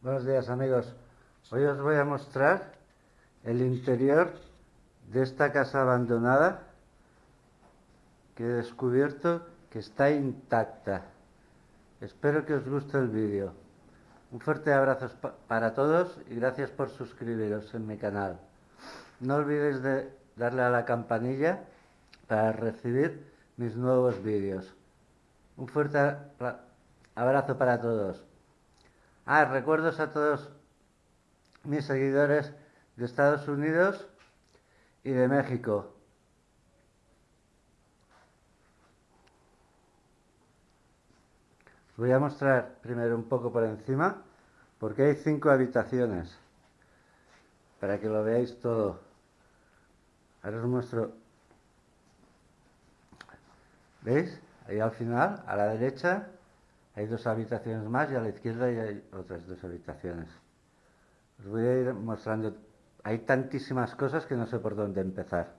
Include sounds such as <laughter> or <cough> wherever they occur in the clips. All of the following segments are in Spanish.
Buenos días amigos. Hoy os voy a mostrar el interior de esta casa abandonada que he descubierto que está intacta. Espero que os guste el vídeo. Un fuerte abrazo para todos y gracias por suscribiros en mi canal. No olvidéis de darle a la campanilla para recibir mis nuevos vídeos. Un fuerte abrazo para todos. Ah, recuerdos a todos mis seguidores de Estados Unidos y de México. voy a mostrar primero un poco por encima porque hay cinco habitaciones para que lo veáis todo. Ahora os muestro. ¿Veis? Ahí al final, a la derecha, hay dos habitaciones más y a la izquierda hay otras dos habitaciones. Os voy a ir mostrando. Hay tantísimas cosas que no sé por dónde empezar.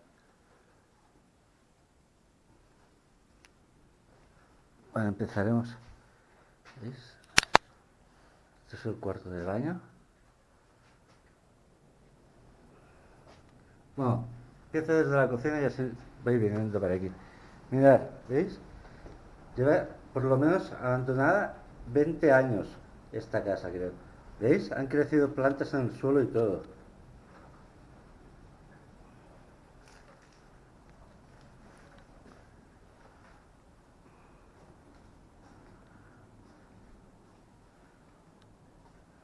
Bueno, empezaremos. ¿Veis? Este es el cuarto de baño. Bueno, empiezo desde la cocina y así voy viniendo para aquí. Mirad, ¿veis? Lleva por lo menos abandonada 20 años esta casa, creo. ¿Veis? Han crecido plantas en el suelo y todo.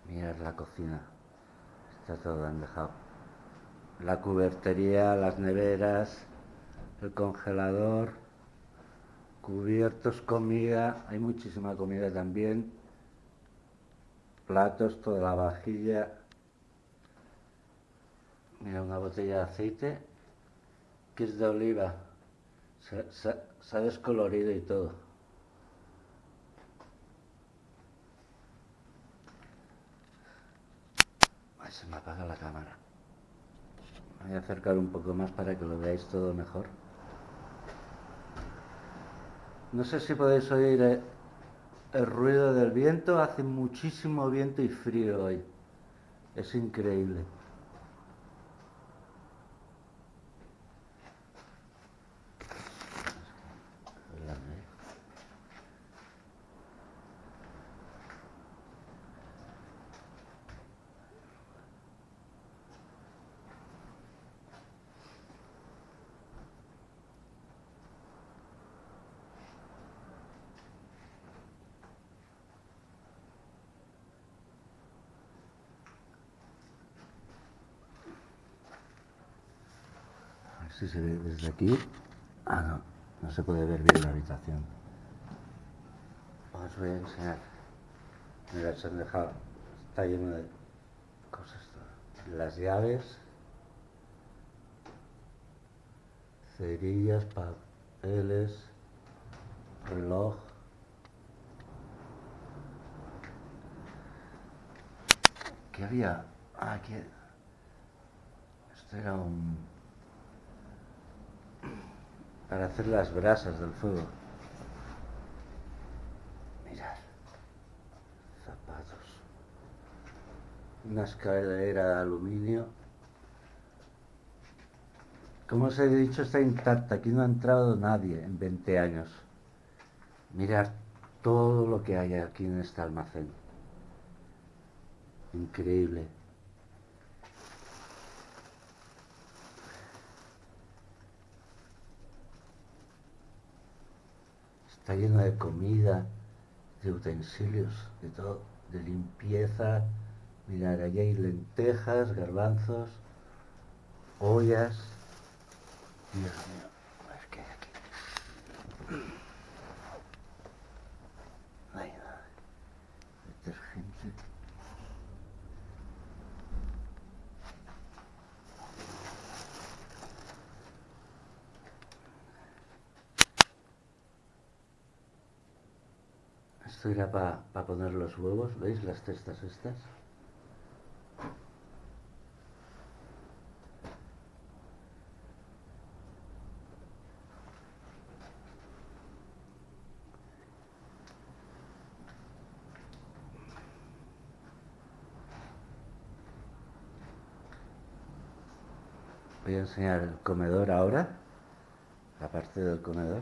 Mirad la cocina. Está todo han dejado. La cubertería, las neveras, el congelador, cubiertos, comida. Hay muchísima comida también. Platos, toda la vajilla. Mira, una botella de aceite que es de oliva. se ha descolorido y todo. se me apaga la cámara. Voy a acercar un poco más para que lo veáis todo mejor. No sé si podéis oír el, el ruido del viento. Hace muchísimo viento y frío hoy. Es increíble. Si se ve desde aquí. Ah, no, no se puede ver bien la habitación. Os voy a enseñar. Mira, se han dejado, está lleno de cosas. Las llaves, cerillas, papeles, reloj. ¿Qué había? Ah, aquí. Esto era un para hacer las brasas del fuego. Mirad, zapatos, una escalera de aluminio. Como os he dicho, está intacta. Aquí no ha entrado nadie en 20 años. Mirad todo lo que hay aquí en este almacén. Increíble. Está lleno de comida, de utensilios, de todo, de limpieza. Mirad, allí hay lentejas, garbanzos, ollas. Dios mío, Esto era para poner los huevos, ¿veis? Las cestas estas. Voy a enseñar el comedor ahora, la parte del comedor.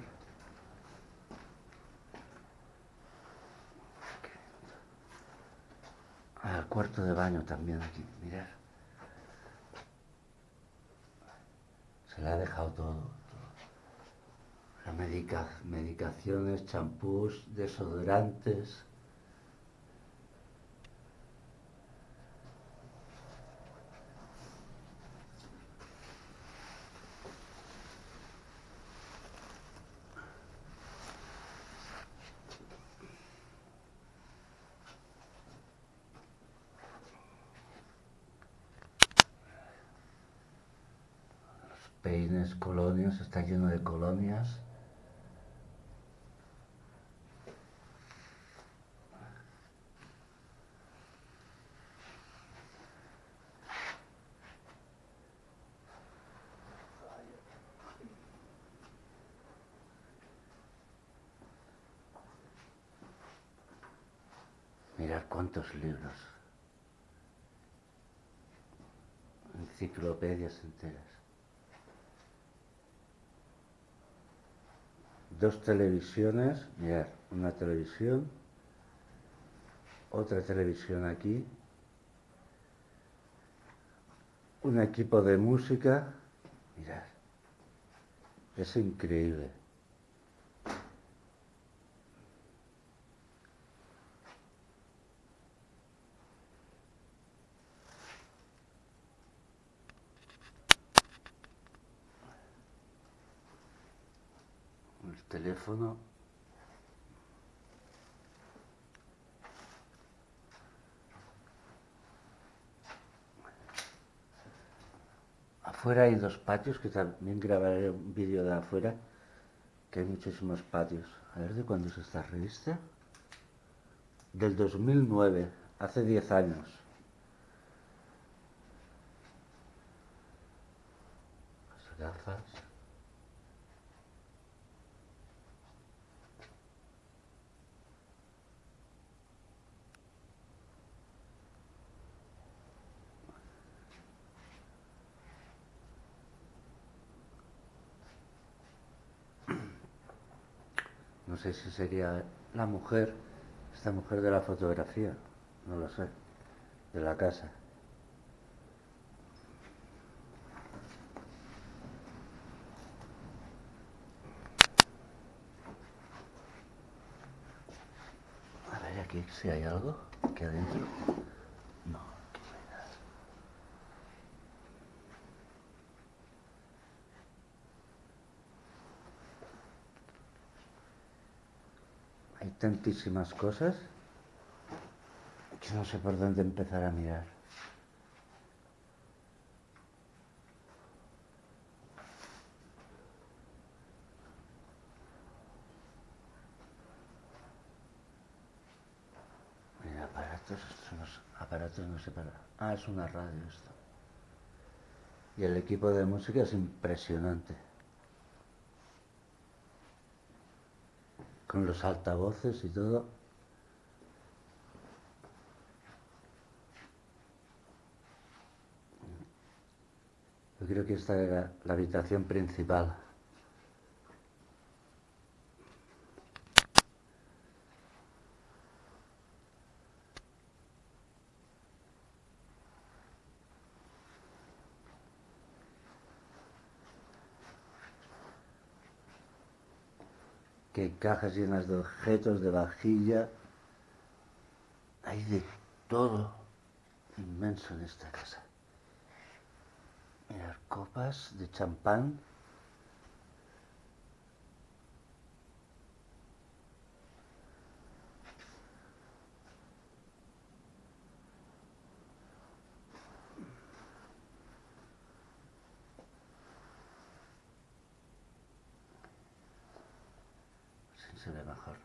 El cuarto de baño también aquí, mirad. Se le ha dejado todo. todo. La medica, medicaciones, champús, desodorantes. Peines, colonias, está lleno de colonias. Mirad cuántos libros. Enciclopedias enteras. Dos televisiones, mirad, una televisión, otra televisión aquí, un equipo de música, mirad, es increíble. Teléfono. Afuera hay dos patios, que también grabaré un vídeo de afuera, que hay muchísimos patios. A ver, ¿de cuándo es esta revista? Del 2009, hace 10 años. Las gafas. No sé si sería la mujer, esta mujer de la fotografía, no lo sé, de la casa. A ver aquí si hay algo aquí adentro. Tantísimas cosas que no sé por dónde empezar a mirar. Mira, aparatos, son los aparatos no sé para... Ah, es una radio esto. Y el equipo de música es impresionante. Con los altavoces y todo. Yo creo que esta era la habitación principal. Que cajas llenas de objetos, de vajilla. Hay de todo inmenso en esta casa. Mirar copas de champán. Se ve mejor.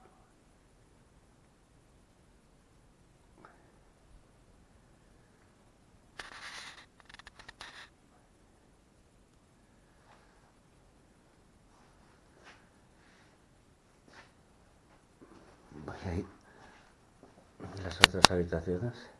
Voy las otras habitaciones.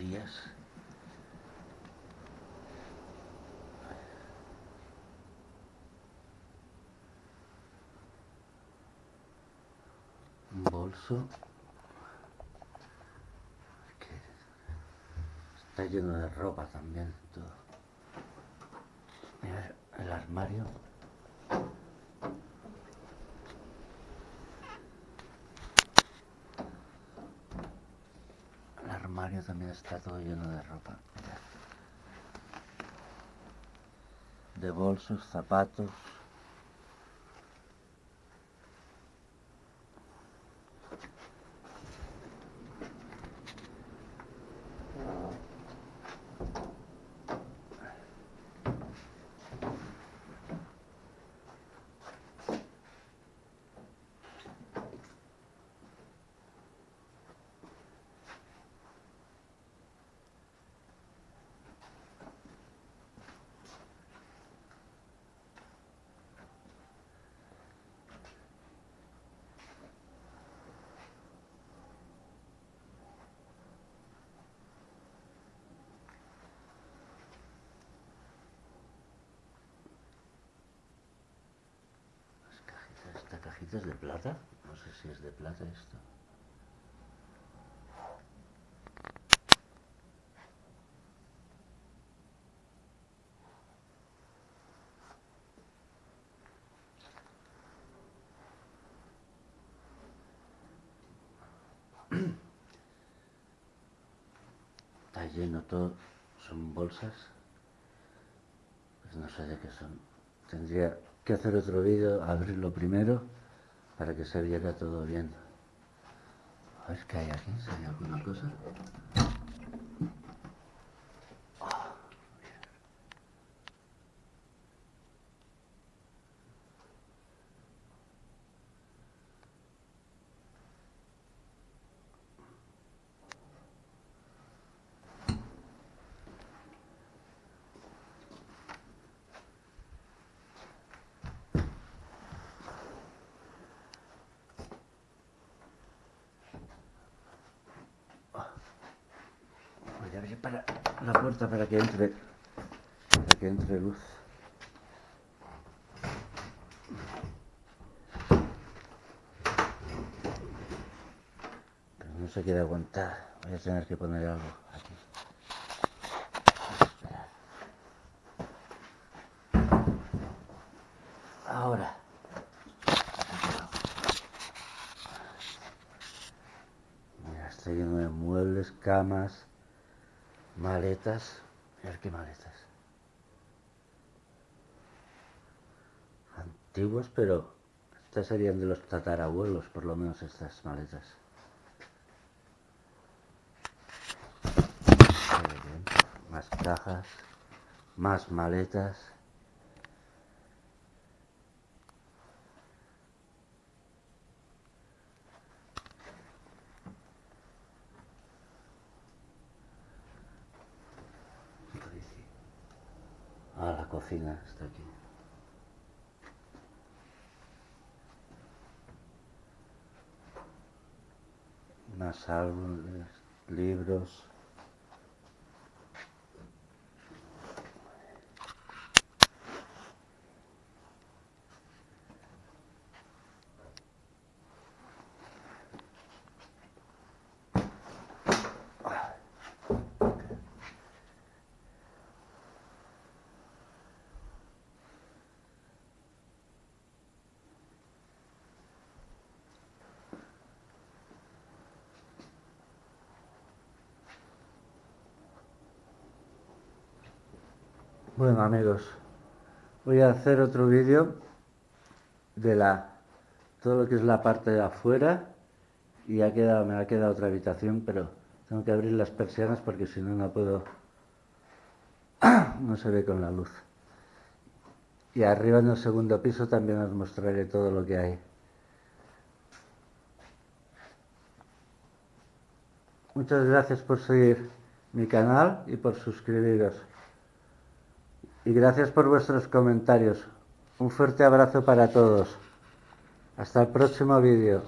Un bolso que está lleno de ropa también. Todo. Mira el armario. El armario también está todo lleno de ropa. De bolsos, zapatos. Las es de plata. No sé si es de plata esto. <clears throat> Está lleno todo, son bolsas. Pues no sé de qué son. Tendría que hacer otro vídeo, abrirlo primero, para que se viera todo bien. A ver qué hay aquí, si hay alguna cosa. Para la puerta para que entre para que entre luz. Pero no se quiere aguantar. Voy a tener que poner algo aquí. Ahora. Mira, está lleno de muebles, camas, maletas. Mirad qué maletas. Antiguas, pero estas serían de los tatarabuelos, por lo menos estas maletas. Más cajas, más maletas. Cocina, está aquí. Más álbumes, libros. Bueno amigos, voy a hacer otro vídeo de la todo lo que es la parte de afuera y me ha quedado otra habitación, pero tengo que abrir las persianas porque si no, no puedo, <clears throat> no se ve con la luz. Y arriba en el segundo piso también os mostraré todo lo que hay. Muchas gracias por seguir mi canal y por suscribiros y gracias por vuestros comentarios. Un fuerte abrazo para todos. Hasta el próximo vídeo.